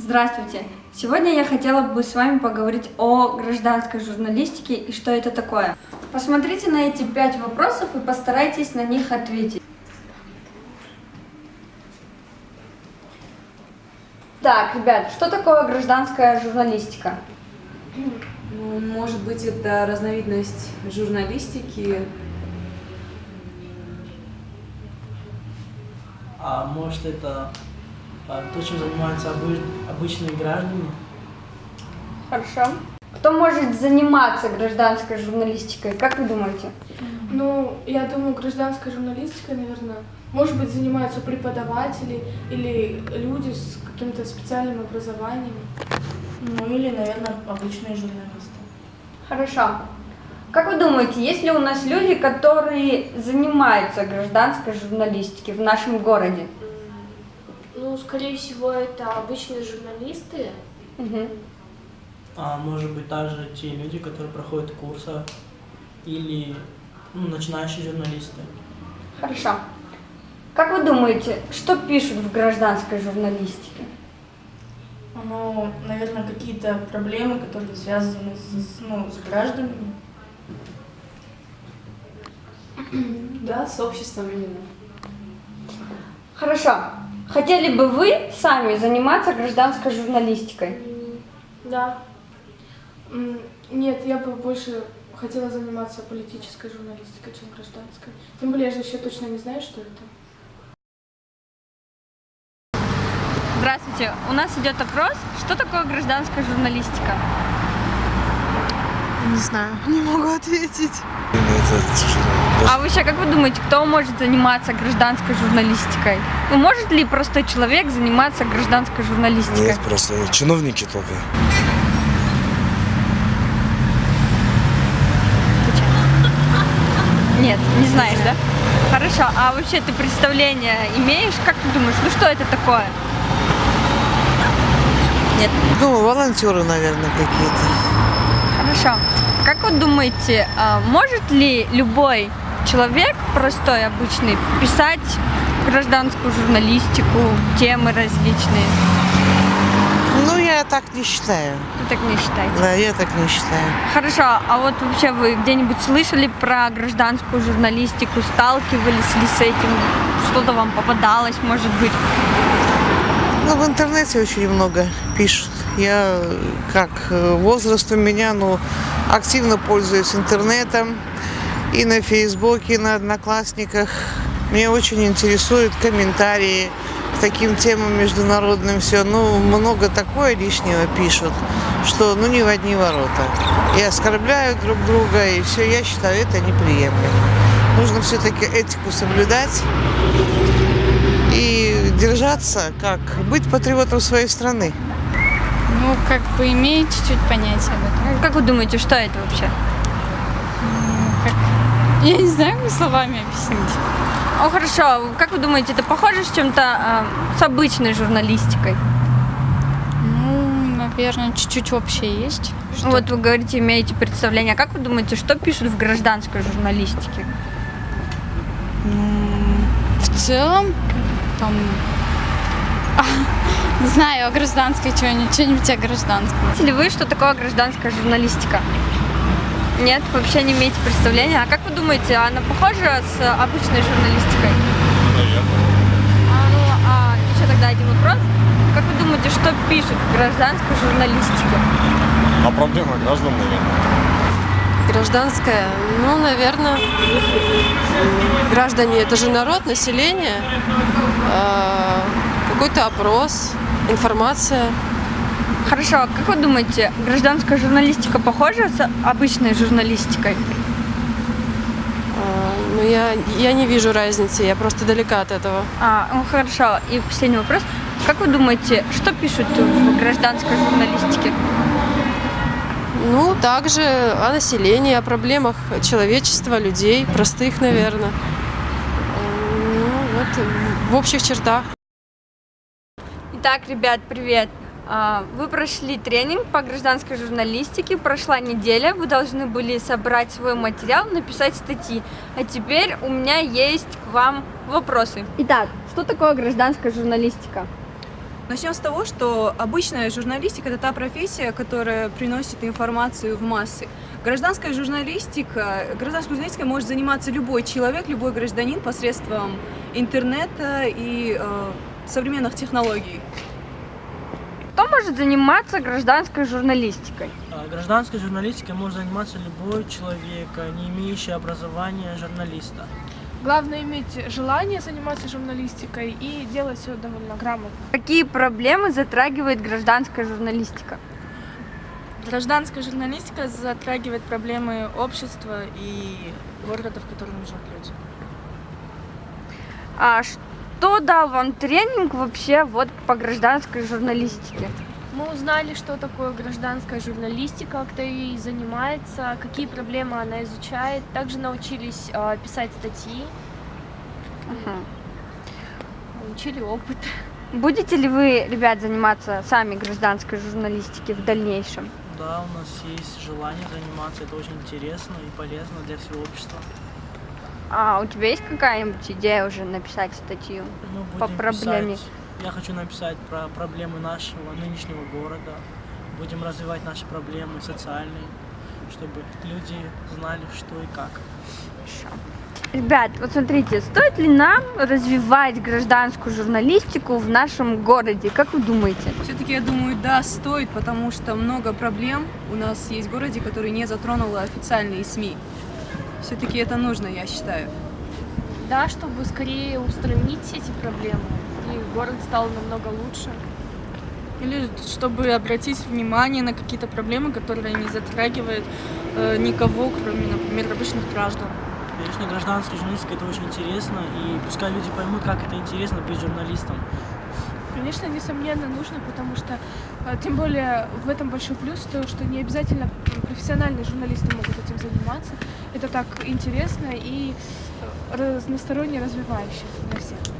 Здравствуйте! Сегодня я хотела бы с вами поговорить о гражданской журналистике и что это такое. Посмотрите на эти пять вопросов и постарайтесь на них ответить. Так, ребят, что такое гражданская журналистика? Ну, может быть, это разновидность журналистики. А может это то, чем занимаются обы- обычные граждане? Хорошо. Кто может заниматься гражданской журналистикой? Как вы думаете? Ну, я думаю, гражданской журналистикой, наверное, может быть, занимаются преподаватели или люди с каким-то специальным образованием. Ну или, наверное, обычные журналисты. Хорошо. Как вы думаете, есть ли у нас люди, которые занимаются гражданской журналистикой в нашем городе? Ну, скорее всего, это обычные журналисты. Мгм. А может быть также те люди, которые проходят курсы или ну, начинающие журналисты. Хорошо. Как вы думаете, что пишут в гражданской журналистике? Ну, наверное, какие-то проблемы, которые связаны с, с, ну, с гражданами. Да, с обществом именно. Хорошо. Хотели бы вы сами заниматься гражданской журналистикой? Да. Нет, я бы больше хотела заниматься политической журналистикой, чем гражданской. Тем более, я же еще точно не знаю, что это. Здравствуйте. У нас идет опрос, что такое гражданская журналистика? Не знаю, не могу ответить. А вообще, как вы думаете, кто может заниматься гражданской журналистикой? Ну, может ли простой человек заниматься гражданской журналистикой? Нет, просто чиновники только. Нет, не знаешь, да? Хорошо, а вообще ты представление имеешь? Как ты думаешь, ну что это такое? Нет. Ну, волонтеры, наверное, какие-то. Хорошо. Как вы думаете, а, может ли любой человек, простой, обычный, писать гражданскую журналистику, темы различные? Ну, я так не считаю. Вы так не считаете? Да, я так не считаю. Хорошо, а вот вообще вы где-нибудь слышали про гражданскую журналистику, сталкивались ли с этим? Что-то вам попадалось, может быть? Ну, в интернете очень много пишут. Я, как э, возраст у меня, ну, активно пользуюсь интернетом. И на Фейсбуке, и на Одноклассниках. Меня очень интересуют комментарии к таким темам международным. Все, ну, много такое лишнего пишут, что, ну, не в одни ворота. И оскорбляют друг друга, и все, я считаю, это неприемлемо. Нужно все-таки этику соблюдать и держаться, как быть патриотом своей страны. Ну, как бы имею чуть-чуть понятие об этом. Как вы думаете, что это вообще? Как... Я не знаю, как словами объяснить. О, хорошо. Как вы думаете, это похоже с чем-то э, с обычной журналистикой? Ну, наверное, чуть-чуть общее есть. Что? Вот вы говорите, имеете представление. А как вы думаете, что пишут в гражданской журналистике? М, В целом, там... Не знаю, о гражданской что-нибудь, что-нибудь о гражданском. Знаете ли вы, что такое гражданская журналистика? Нет, вообще не имеете представления. А как вы думаете, она похожа с обычной журналистикой? А, ну, а еще тогда один вопрос. Как вы думаете, что пишут в гражданской журналистике? А проблема граждан, наверное. Гражданская, ну, наверное, граждане это же народ, население, э, какой-то опрос, информация. Хорошо, а как вы думаете, гражданская журналистика похожа с обычной журналистикой? Э, ну, я, я не вижу разницы, я просто далека от этого. А, ну хорошо. И последний вопрос. Как вы думаете, что пишут в гражданской журналистике? Ну, также о населении, о проблемах человечества, людей, простых, наверное. Ну, вот в общих чертах. Итак, ребят, привет. А, Вы прошли тренинг по гражданской журналистике, прошла неделя, вы должны были собрать свой материал, написать статьи. А теперь у меня есть к вам вопросы. Итак, что такое гражданская журналистика? Начнем с того, что обычная журналистика – это та профессия, которая приносит информацию в массы. Гражданская журналистика, гражданской журналистикой может заниматься любой человек, любой гражданин посредством интернета и э, современных технологий. Кто может заниматься гражданской журналистикой? А Гражданской журналистикой может заниматься любой человек, а не имеющий образования журналиста. Главное иметь желание заниматься журналистикой и делать все довольно грамотно. Какие проблемы затрагивает гражданская журналистика? Гражданская журналистика затрагивает проблемы общества и города, в котором живут люди. А что дал вам тренинг вообще вот по гражданской журналистике? Мы узнали, что такое гражданская журналистика, кто ей занимается, какие проблемы она изучает. Также научились э, писать статьи, Мгм. получили опыт. Будете ли вы, ребят, заниматься сами гражданской журналистикой в дальнейшем? Да, у нас есть желание заниматься, это очень интересно и полезно для всего общества. А у тебя есть какая-нибудь идея уже написать статью? Мы По проблеме. писать- я хочу написать про проблемы нашего нынешнего города. Будем развивать наши проблемы социальные, чтобы люди знали, что и как. Хорошо. Ребят, вот смотрите, стоит ли нам развивать гражданскую журналистику в нашем городе? Как вы думаете? Все-таки я думаю, да, стоит, потому что много проблем у нас есть в городе, которые не затронула официальные СМИ. Все-таки это нужно, я считаю. Да, чтобы скорее устранить эти проблемы, и город стал намного лучше. Или чтобы обратить внимание на какие-то проблемы, которые не затрагивают э, никого, кроме, например, обычных граждан. Конечно, гражданская журналистика это очень интересно, и пускай люди поймут, как это интересно быть журналистом. Конечно, несомненно нужно, потому что, э, тем более, в этом большой плюс, то, что не обязательно профессиональные журналисты могут этим заниматься. Это так интересно и разносторонне развивающе для всех.